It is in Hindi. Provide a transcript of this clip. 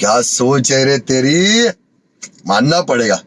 क्या सोच है रे तेरी? मानना पड़ेगा।